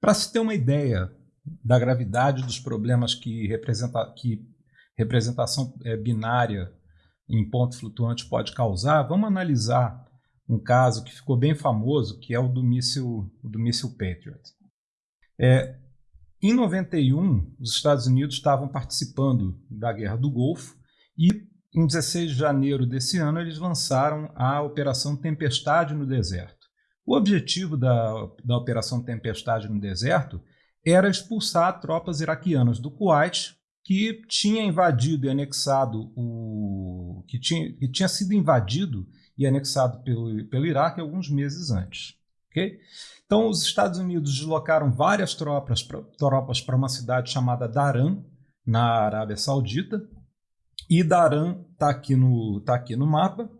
Para se ter uma ideia da gravidade dos problemas que, representa, que representação é, binária em ponto flutuante pode causar, vamos analisar um caso que ficou bem famoso, que é o do míssil, do míssil Patriot. É, em 91, os Estados Unidos estavam participando da Guerra do Golfo e, em 16 de janeiro desse ano, eles lançaram a Operação Tempestade no Deserto. O objetivo da, da Operação Tempestade no Deserto era expulsar tropas iraquianas do Kuwait, que tinha invadido e anexado o. que tinha, que tinha sido invadido e anexado pelo, pelo Iraque alguns meses antes. Okay? Então, os Estados Unidos deslocaram várias tropas para uma cidade chamada Daran, na Arábia Saudita, e Daran está aqui, no, tá aqui no mapa,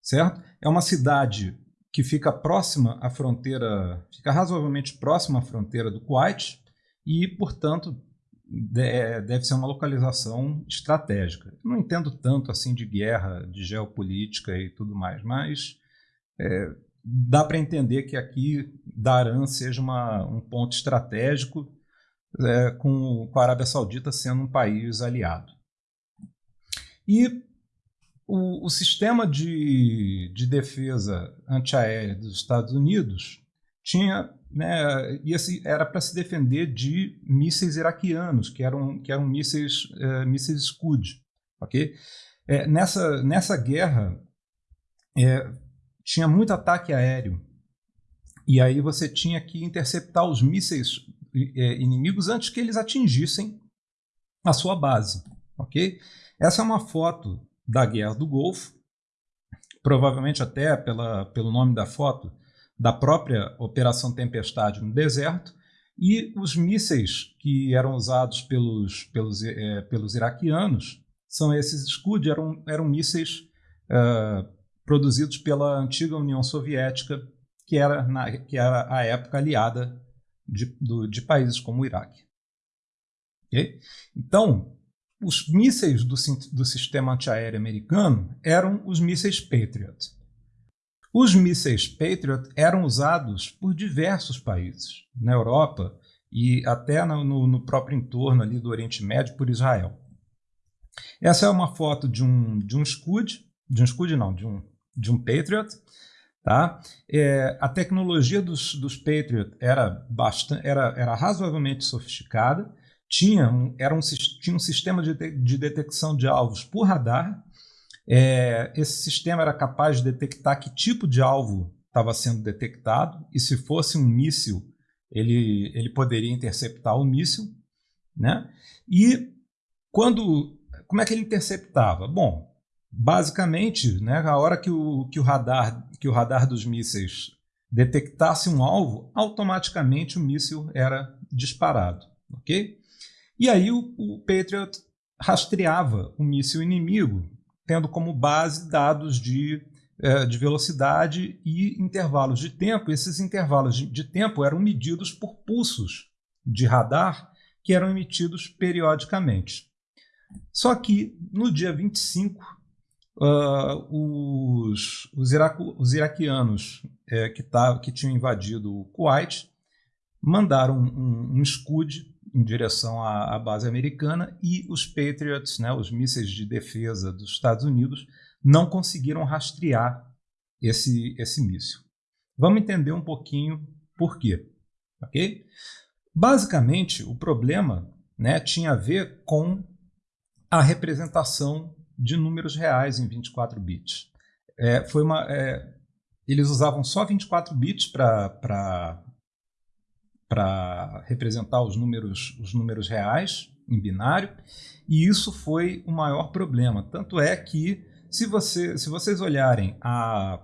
certo? É uma cidade que fica próxima à fronteira, fica razoavelmente próxima à fronteira do Kuwait e, portanto, deve ser uma localização estratégica. não entendo tanto assim de guerra, de geopolítica e tudo mais, mas é, dá para entender que aqui Daran seja uma, um ponto estratégico é, com, com a Arábia Saudita sendo um país aliado. E o, o sistema de, de defesa antiaérea dos Estados Unidos tinha né, era para se defender de mísseis iraquianos, que eram, que eram mísseis, é, mísseis Scud. Okay? É, nessa, nessa guerra, é, tinha muito ataque aéreo. E aí você tinha que interceptar os mísseis é, inimigos antes que eles atingissem a sua base. ok? Essa é uma foto da Guerra do Golfo, provavelmente até pela, pelo nome da foto, da própria Operação Tempestade no deserto, e os mísseis que eram usados pelos, pelos, é, pelos iraquianos são esses Scud, eram, eram mísseis uh, produzidos pela antiga União Soviética, que era, na, que era a época aliada de, do, de países como o Iraque. Okay? Então, os mísseis do, do sistema antiaéreo americano eram os mísseis Patriot. Os mísseis Patriot eram usados por diversos países, na Europa e até no, no, próprio entorno ali do Oriente Médio, por Israel. Essa é uma foto de um, de um Scud, de um Scud não, de um, de um Patriot, Tá? É, a tecnologia dos, dos Patriot era, bastante, era, era razoavelmente sofisticada, tinha um, era um, tinha um sistema de, de detecção de alvos por radar. É, esse sistema era capaz de detectar que tipo de alvo estava sendo detectado, e se fosse um míssil, ele, ele poderia interceptar o míssil. Né? E quando, como é que ele interceptava? Bom, basicamente, né, a hora que o, que o, radar, que o radar dos mísseis detectasse um alvo, automaticamente o míssil era disparado. Ok? E aí o, o Patriot rastreava o míssil inimigo, tendo como base dados de, é, de velocidade e intervalos de tempo. Esses intervalos de, de tempo eram medidos por pulsos de radar que eram emitidos periodicamente. Só que no dia 25, uh, os, os, iraco, os iraquianos é, que, tá, que tinham invadido o Kuwait mandaram um, um Scud em direção à, à, base americana e os Patriots, né, os mísseis de defesa dos Estados Unidos, não conseguiram rastrear esse, esse míssil. Vamos entender um pouquinho por quê. Okay? Basicamente, o problema né, tinha a ver com a representação de números reais em 24 bits. É, foi uma, é, eles usavam só 24 bits para para representar os números, os números reais em binário, e isso foi o maior problema. Tanto é que, se, você, se vocês olharem a,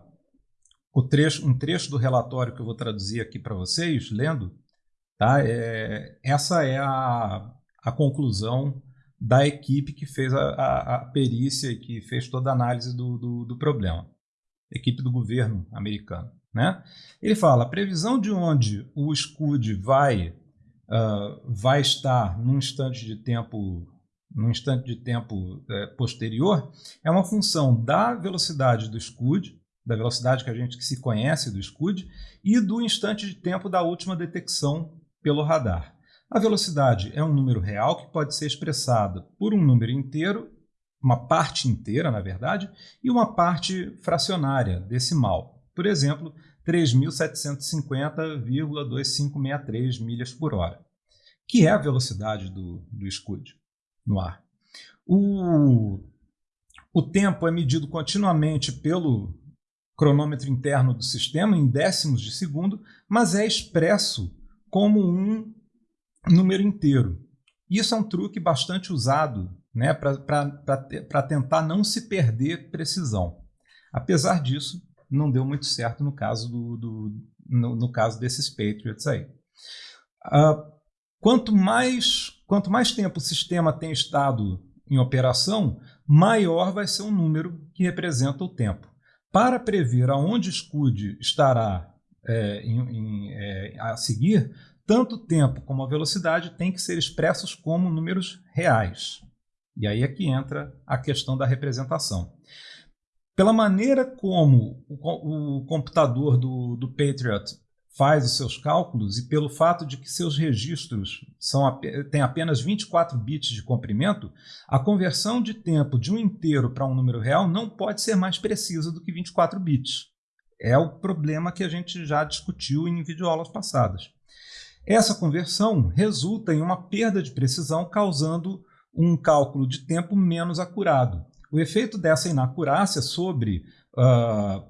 o trecho, um trecho do relatório que eu vou traduzir aqui para vocês, lendo, tá? É, essa é a, a conclusão da equipe que fez a, a, a perícia e que fez toda a análise do, do, do problema, equipe do governo americano. Né? Ele fala, a previsão de onde o SCUD vai, uh, vai estar num instante de tempo, num instante de tempo uh, posterior é uma função da velocidade do SCUD, da velocidade que a gente que se conhece do SCUD, e do instante de tempo da última detecção pelo radar. A velocidade é um número real que pode ser expressado por um número inteiro, uma parte inteira, na verdade, e uma parte fracionária, decimal. Por exemplo, 3.750,2563 milhas por hora, que é a velocidade do, do Scud no ar. O, o tempo é medido continuamente pelo cronômetro interno do sistema em décimos de segundo, mas é expresso como um número inteiro. Isso é um truque bastante usado né, para tentar não se perder precisão. Apesar disso, não deu muito certo no caso, do, do no, no, caso desses Patriots aí. Uh, quanto, mais, quanto mais tempo o sistema tem estado em operação, maior vai ser o número que representa o tempo. Para prever aonde SCUD estará é, em, em, é, a seguir, tanto o tempo como a velocidade têm que ser expressos como números reais. E aí é que entra a questão da representação. Pela maneira como o, o computador do, do Patriot faz os seus cálculos e pelo fato de que seus registros são, têm apenas 24 bits de comprimento, a conversão de tempo de um inteiro para um número real não pode ser mais precisa do que 24 bits. É o problema que a gente já discutiu em videoaulas passadas. Essa conversão resulta em uma perda de precisão, causando um cálculo de tempo menos acurado. O efeito dessa inacurácia sobre, uh,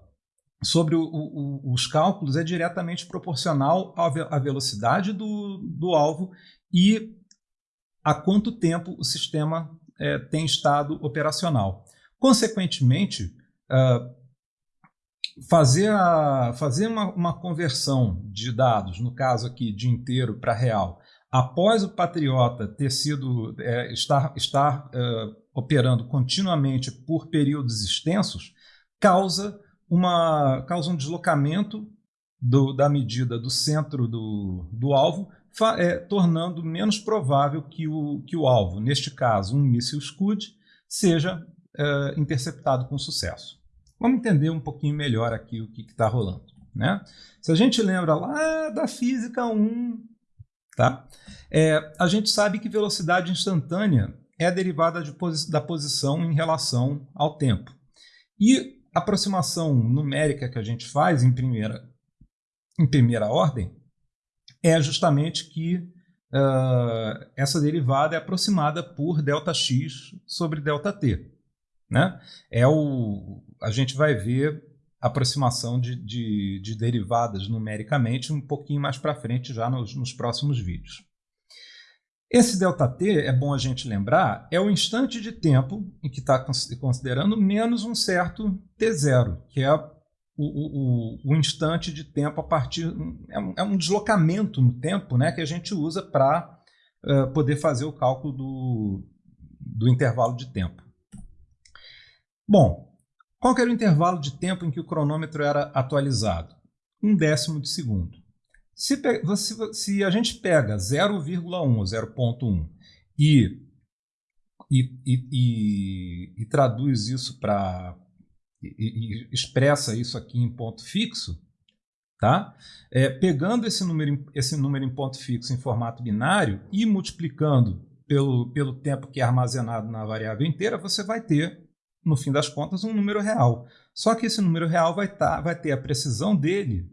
sobre o, o, os cálculos é diretamente proporcional à, ve à velocidade do, do alvo e a quanto tempo o sistema é, tem estado operacional. Consequentemente, uh, fazer, a, fazer uma, uma, conversão de dados, no caso aqui de inteiro para real, após o Patriota ter sido é, estar, estar é, operando continuamente por períodos extensos, causa, uma, causa um deslocamento do, da medida do centro do, do alvo, é, tornando menos provável que o, que o alvo, neste caso um míssil Scud, seja é, interceptado com sucesso. Vamos entender um pouquinho melhor aqui o que está rolando. Né? Se a gente lembra lá da física 1, tá? É, a gente sabe que velocidade instantânea é derivada de, da posição em relação ao tempo. E a aproximação numérica que a gente faz em primeira, em primeira ordem é justamente que uh, essa derivada é aproximada por ΔX sobre ΔT. Né? É o, a gente vai ver aproximação de, de, de derivadas numericamente um pouquinho mais para frente já nos, nos próximos vídeos. Esse ΔT, é bom a gente lembrar, é o instante de tempo em que está considerando menos um certo T0, que é o, o, o, instante de tempo a partir... É um, é um, deslocamento no tempo né, que a gente usa para uh, poder fazer o cálculo do, do intervalo de tempo. Bom, qual era o intervalo de tempo em que o cronômetro era atualizado? Um décimo de segundo. Se, se, se a gente pega 0,1 ou 0,1 e, e, e, e, traduz isso para. E, expressa isso aqui em ponto fixo, tá? É, pegando esse número, esse número em ponto fixo em formato binário e multiplicando pelo, pelo tempo que é armazenado na variável inteira, você vai ter, no fim das contas, um número real. Só que esse número real vai, tá, vai ter a precisão dele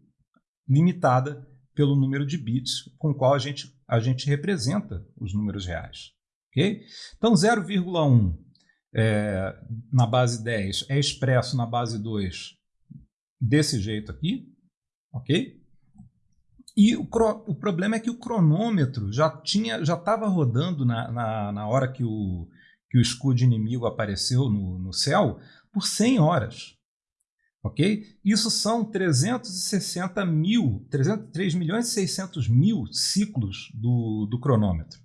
limitada pelo número de bits com o qual a gente, a gente representa os números reais. Okay? Então, 0,1 é, na base 10 é expresso na base 2 desse jeito aqui. ok? E o, o problema é que o cronômetro já tinha já estava rodando na, na, na, hora que o, que o escudo inimigo apareceu no, no céu por 100 horas ok? Isso são 360 mil, 3, milhões e 600 mil ciclos do, do cronômetro.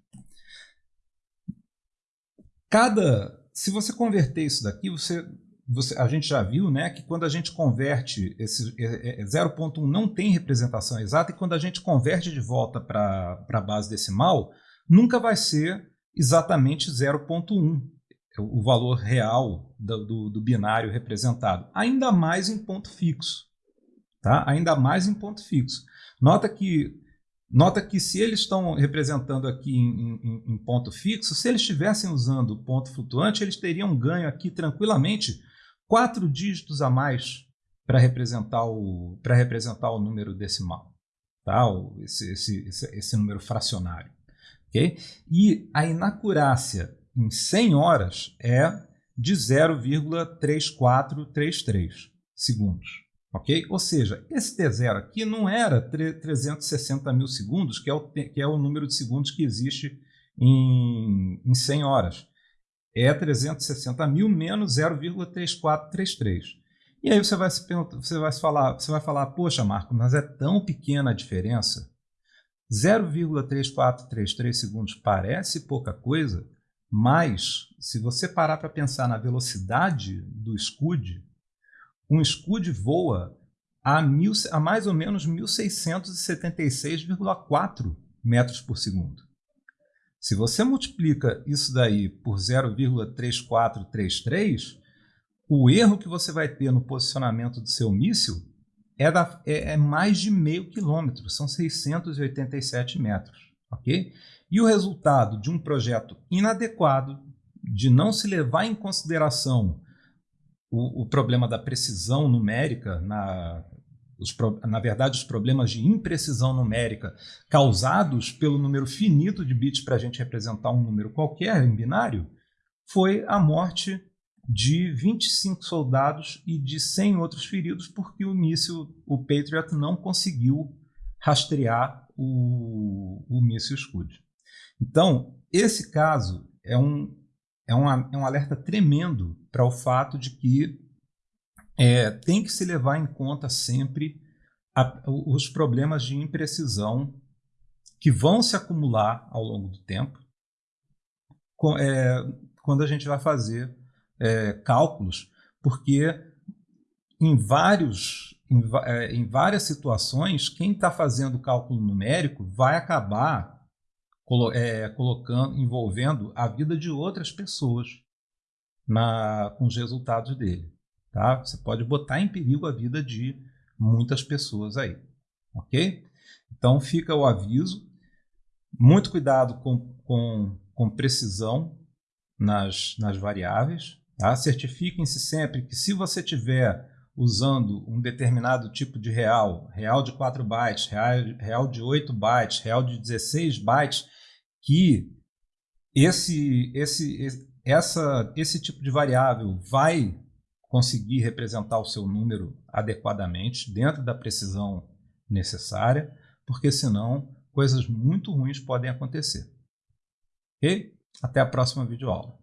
Cada, se você converter isso daqui, você, você, a gente já viu né, que quando a gente converte, esse 0.1 é, é, não tem representação exata, e quando a gente converte de volta para a base decimal, nunca vai ser exatamente 0.1 o valor real do, do, do, binário representado, ainda mais em ponto fixo. Tá? Ainda mais em ponto fixo. Nota que Nota que se eles estão representando aqui em, em, em, ponto fixo, se eles estivessem usando ponto flutuante, eles teriam ganho aqui tranquilamente quatro dígitos a mais para representar, o, representar o número decimal, tá? esse, esse, esse, esse número fracionário. Okay? E a inacurácia em 100 horas é de 0,3433 segundos. Ok? Ou seja, esse T0 aqui não era 360 mil segundos, que é, o, que é o número de segundos que existe em, em 100 horas. É 360 mil menos 0,3433. E aí você vai se perguntar, você vai falar, você vai falar, poxa, Marco, mas é tão pequena a diferença. 0,3433 segundos parece pouca coisa, mas se você parar para pensar na velocidade do Scud, um Scud voa a, mil, a mais ou menos 1676,4 metros por segundo. Se você multiplica isso daí por 0,3433, o erro que você vai ter no posicionamento do seu míssil é, da, é, é mais de meio quilômetro, são 687 metros. ok? E o resultado de um projeto inadequado, de não se levar em consideração o, o problema da precisão numérica, na, os, na verdade, os problemas de imprecisão numérica causados pelo número finito de bits para a gente representar um número qualquer em binário, foi a morte de 25 soldados e de 100 outros feridos porque o míssil, o Patriot, não conseguiu rastrear o, o míssil Scud. Então, esse caso é um, é um, é um alerta tremendo para o fato de que é, tem que se levar em conta sempre a, os problemas de imprecisão que vão se acumular ao longo do tempo com, é, quando a gente vai fazer é, cálculos, porque em, vários, em, é, várias situações, quem está fazendo cálculo numérico vai acabar é, colocando, envolvendo a vida de outras pessoas na, com os resultados dele. Tá? Você pode botar em perigo a vida de muitas pessoas aí. Ok? Então fica o aviso. Muito cuidado com, com, com precisão nas, nas variáveis. Tá? Certifiquem-se sempre que se você tiver usando um determinado tipo de real, real de 4 bytes, real, real de 8 bytes, real de 16 bytes, que esse, esse, essa, esse tipo de variável vai conseguir representar o seu número adequadamente, dentro da precisão necessária, porque senão coisas muito ruins podem acontecer. Ok? Até a próxima videoaula.